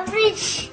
Average.